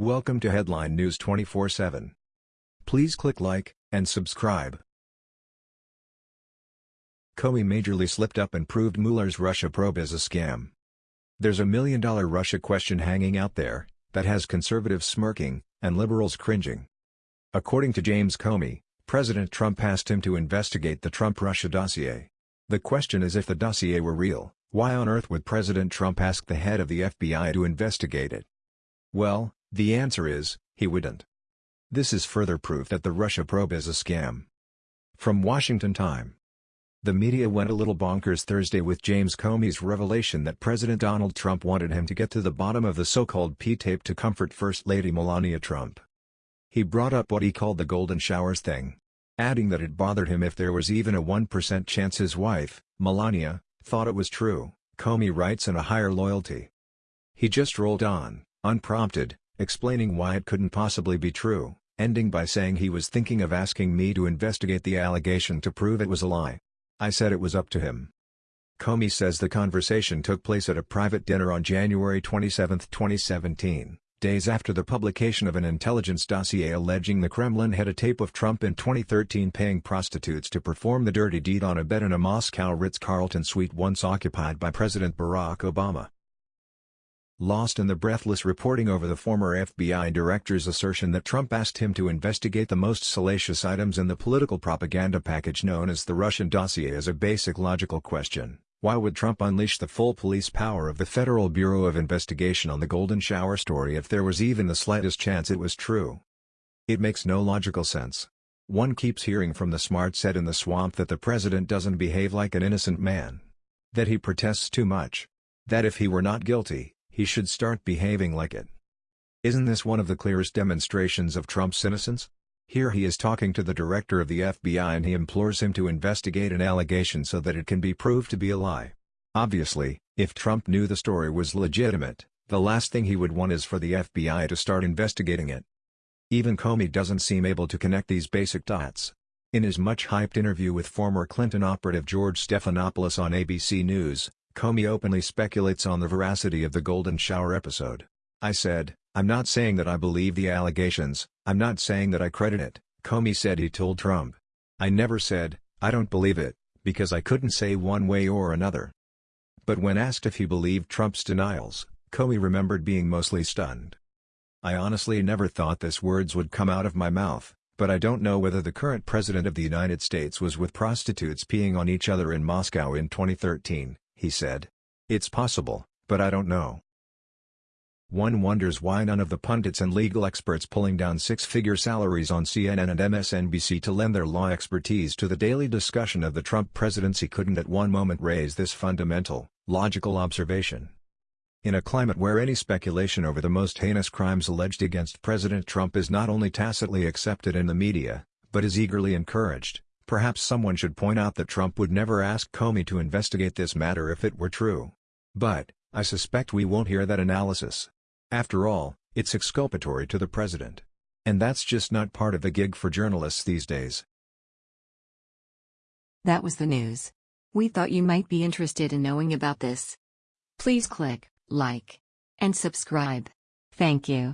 Welcome to Headline News 24/7. Please click like and subscribe. Comey majorly slipped up and proved Mueller's Russia probe is a scam. There's a million-dollar Russia question hanging out there that has conservatives smirking and liberals cringing. According to James Comey, President Trump asked him to investigate the Trump-Russia dossier. The question is if the dossier were real, why on earth would President Trump ask the head of the FBI to investigate it? Well, the answer is, he wouldn't. This is further proof that the Russia probe is a scam. From Washington Time. The media went a little bonkers Thursday with James Comey's revelation that President Donald Trump wanted him to get to the bottom of the so-called P-tape to comfort First Lady Melania Trump. He brought up what he called the golden showers thing, adding that it bothered him if there was even a 1% chance his wife, Melania, thought it was true, Comey writes in a higher loyalty. He just rolled on, unprompted, explaining why it couldn't possibly be true, ending by saying he was thinking of asking me to investigate the allegation to prove it was a lie. I said it was up to him. Comey says the conversation took place at a private dinner on January 27, 2017, days after the publication of an intelligence dossier alleging the Kremlin had a tape of Trump in 2013 paying prostitutes to perform the dirty deed on a bed in a Moscow Ritz-Carlton suite once occupied by President Barack Obama lost in the breathless reporting over the former FBI director's assertion that Trump asked him to investigate the most salacious items in the political propaganda package known as the Russian dossier is a basic logical question. Why would Trump unleash the full police power of the Federal Bureau of Investigation on the Golden Shower story if there was even the slightest chance it was true? It makes no logical sense. One keeps hearing from the smart set in the swamp that the president doesn't behave like an innocent man. That he protests too much. That if he were not guilty, he should start behaving like it. Isn't this one of the clearest demonstrations of Trump's innocence? Here he is talking to the director of the FBI and he implores him to investigate an allegation so that it can be proved to be a lie. Obviously, if Trump knew the story was legitimate, the last thing he would want is for the FBI to start investigating it. Even Comey doesn't seem able to connect these basic dots. In his much-hyped interview with former Clinton operative George Stephanopoulos on ABC News, Comey openly speculates on the veracity of the Golden Shower episode. I said, I'm not saying that I believe the allegations, I'm not saying that I credit it, Comey said he told Trump. I never said, I don't believe it, because I couldn't say one way or another. But when asked if he believed Trump's denials, Comey remembered being mostly stunned. I honestly never thought this words would come out of my mouth, but I don't know whether the current president of the United States was with prostitutes peeing on each other in Moscow in 2013, he said. It's possible, but I don't know. One wonders why none of the pundits and legal experts pulling down six-figure salaries on CNN and MSNBC to lend their law expertise to the daily discussion of the Trump presidency couldn't at one moment raise this fundamental, logical observation. In a climate where any speculation over the most heinous crimes alleged against President Trump is not only tacitly accepted in the media, but is eagerly encouraged, Perhaps someone should point out that Trump would never ask Comey to investigate this matter if it were true. But, I suspect we won't hear that analysis. After all, it's exculpatory to the president. And that's just not part of the gig for journalists these days. That was the news. We thought you might be interested in knowing about this. Please click like and subscribe. Thank you.